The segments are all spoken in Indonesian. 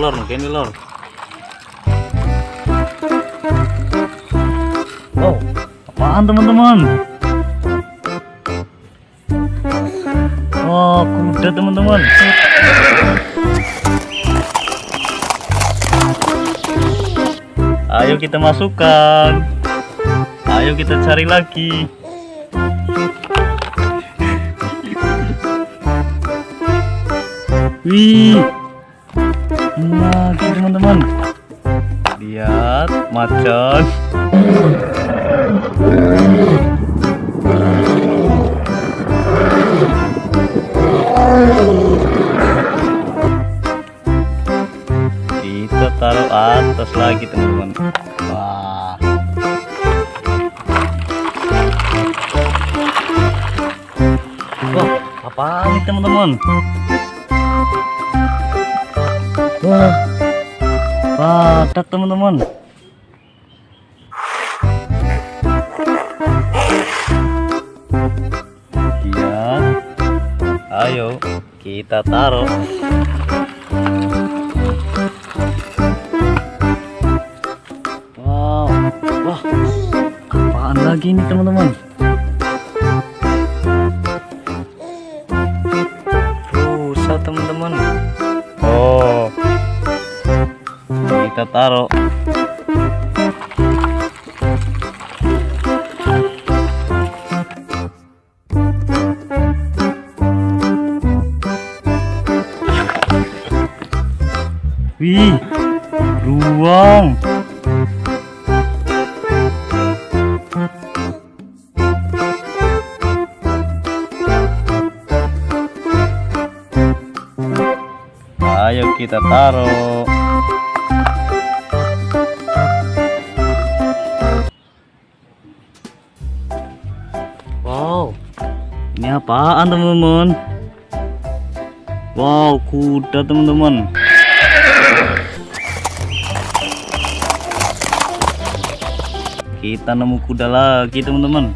lor kene lor wow apaan teman-teman? Wah kuda teman-teman. Ayo kita masukkan. Ayo kita cari lagi. Wih, lagi teman-teman. Lihat macan. Kita taruh atas lagi teman-teman. Wah. Wah, apa ini teman-teman? Wah, badak teman-teman. Lihat, ayo kita taruh. Wow, wah, apaan lagi ini teman-teman? Kita taruh. Wih ruang. Ayo kita taruh apaan teman-teman? Wow, kuda teman-teman. Kita nemu kuda lagi teman-teman.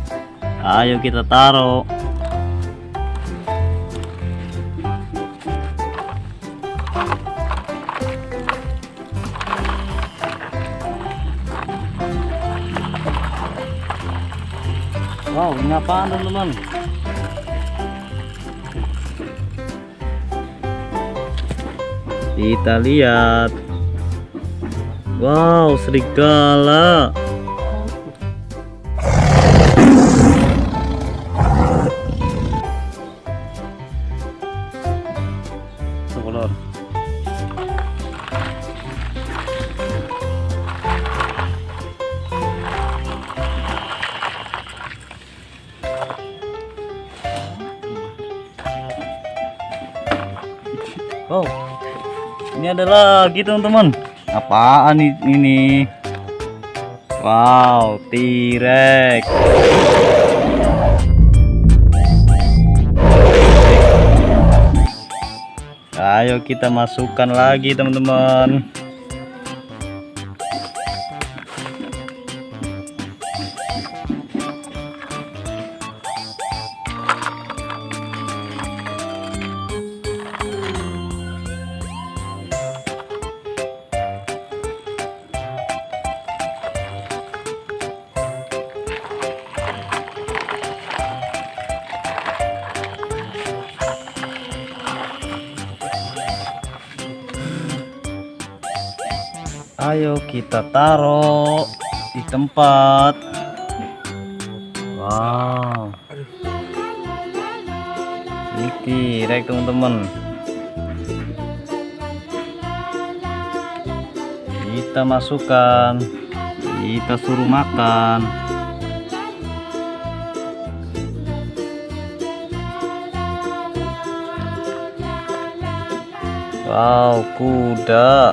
Ayo kita taruh. Wow, ini apaan teman-teman? Kita lihat. Wow, serigala. Ini ada lagi teman-teman. Apaan ini? Wow, T-Rex. Ayo kita masukkan lagi teman-teman. Ayo kita taruh di tempat. Wow. Ini T-Rex teman-teman. Kita masukkan. Kita suruh makan. Wow, kuda.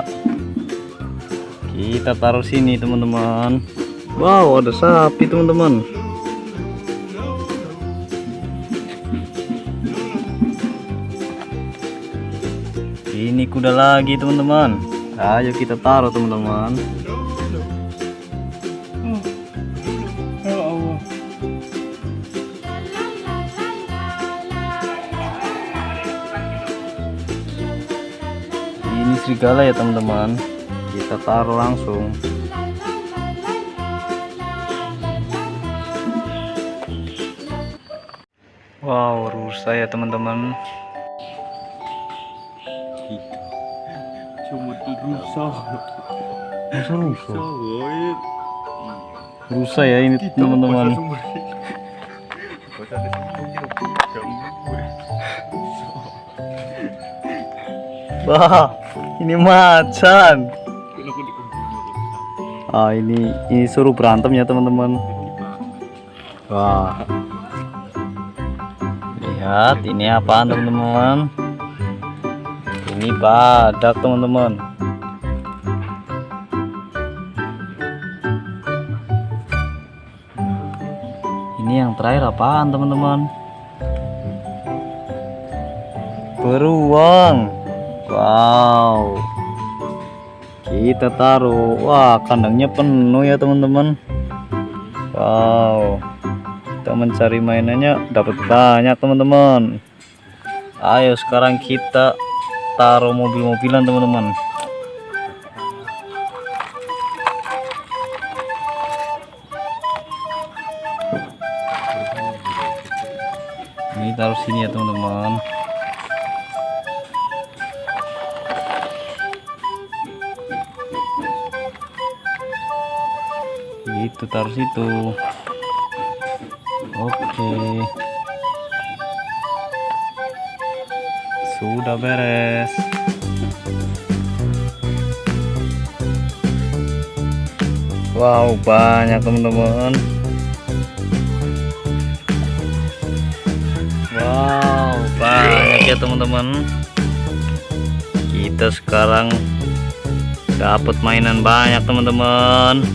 Kita taruh sini, teman-teman. Wow, ada sapi, teman-teman. Ini kuda lagi, teman-teman. Ayo kita taruh, teman-teman. Ini serigala ya teman-teman kita taruh langsung. Wow rusa ya teman-teman. Cuma rusa. rusa rusa woy. rusa ya ini teman-teman. wah ini macan ah ini ini suruh berantem ya teman-teman. Wah. Lihat ini apaan teman-teman? Ini badak teman-teman. Ini yang terakhir apaan teman-teman? Beruang. Wow kita taruh. Wah kandangnya penuh ya teman-teman. Wow. Kita mencari mainannya. Dapat banyak teman-teman. Ayo sekarang kita taruh mobil-mobilan teman-teman. Ini taruh sini ya teman-teman itu taruh situ. Oke. Sudah beres. Wow banyak teman-teman. Wow banyak ya teman-teman. Kita sekarang dapat mainan banyak teman-teman